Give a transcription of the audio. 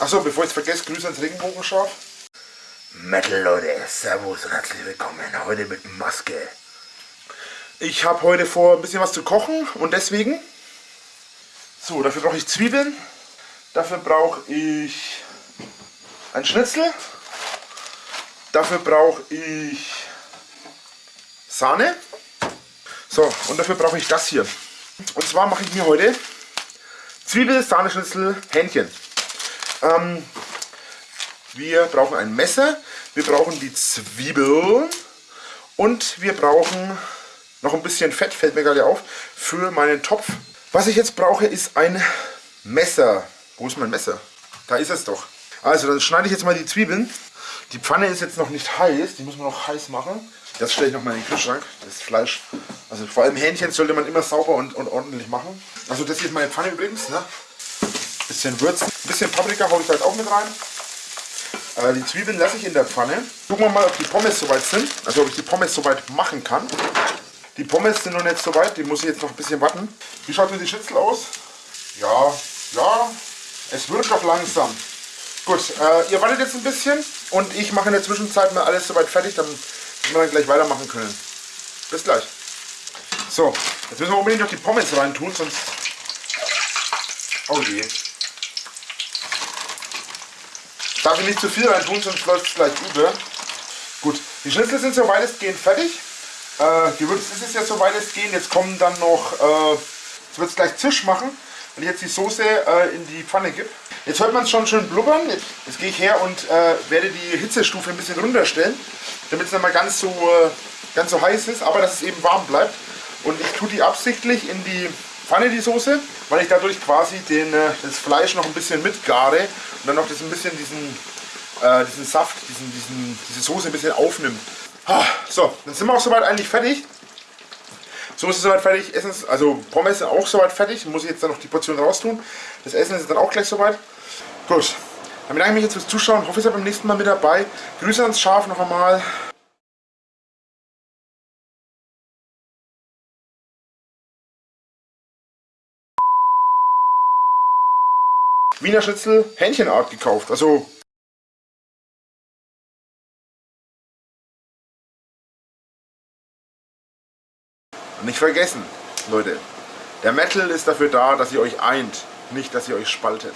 Achso, bevor ich es vergesse, Grüße ans Regenbogenschaf. Metal Leute, Servus und herzlich willkommen. Heute mit Maske. Ich habe heute vor, ein bisschen was zu kochen und deswegen... So, dafür brauche ich Zwiebeln. Dafür brauche ich ein Schnitzel. Dafür brauche ich Sahne. So, und dafür brauche ich das hier. Und zwar mache ich mir heute Zwiebel, Sahne, Schnitzel, Hähnchen. Ähm, wir brauchen ein Messer, wir brauchen die Zwiebeln und wir brauchen noch ein bisschen Fett, fällt mir gerade auf, für meinen Topf. Was ich jetzt brauche, ist ein Messer. Wo ist mein Messer? Da ist es doch. Also, dann schneide ich jetzt mal die Zwiebeln. Die Pfanne ist jetzt noch nicht heiß, die muss man noch heiß machen. Das stelle ich noch mal in den Kühlschrank, das Fleisch. Also vor allem Hähnchen sollte man immer sauber und, und ordentlich machen. Also das hier ist meine Pfanne übrigens. Ne? Bisschen würzen. Ein bisschen Paprika haue ich halt auch mit rein. Äh, die Zwiebeln lasse ich in der Pfanne. Gucken wir mal, ob die Pommes soweit sind. Also ob ich die Pommes soweit machen kann. Die Pommes sind noch nicht so weit, die muss ich jetzt noch ein bisschen warten. Wie schaut denn die Schnitzel aus? Ja, ja, es wird doch langsam. Gut, äh, ihr wartet jetzt ein bisschen und ich mache in der Zwischenzeit mal alles soweit fertig, damit wir dann gleich weitermachen können. Bis gleich. So, jetzt müssen wir unbedingt noch die Pommes rein tun, sonst... Oh je. Darf ich nicht zu viel rein tun, sonst läuft es gleich über. Gut, die Schnitzel sind so weitestgehend fertig. Äh, Gewürz ist es ja so weitestgehend. Jetzt kommen dann noch... Äh, jetzt wird es gleich Zisch machen, wenn ich jetzt die Soße äh, in die Pfanne gebe. Jetzt hört man es schon schön blubbern. Jetzt, jetzt gehe ich her und äh, werde die Hitzestufe ein bisschen runterstellen, damit es nicht mal ganz so, äh, ganz so heiß ist, aber dass es eben warm bleibt. Und ich tue die absichtlich in die Pfanne, die Soße, weil ich dadurch quasi den, äh, das Fleisch noch ein bisschen mitgare und dann noch das ein bisschen diesen, äh, diesen Saft, diesen, diesen, diese Soße ein bisschen aufnimmt. So, dann sind wir auch soweit eigentlich fertig. So ist soweit fertig. Essen also Pommes sind auch soweit fertig. Muss ich jetzt dann noch die Portion raustun. Das Essen ist dann auch gleich soweit. Gut, dann bedanke ich mich jetzt fürs Zuschauen. Hoffe, ihr seid beim nächsten Mal mit dabei. Grüße ans Schaf noch einmal. Wiener Schnitzel Hähnchenart gekauft. Also nicht vergessen, Leute, der Metal ist dafür da, dass ihr euch eint, nicht dass ihr euch spaltet.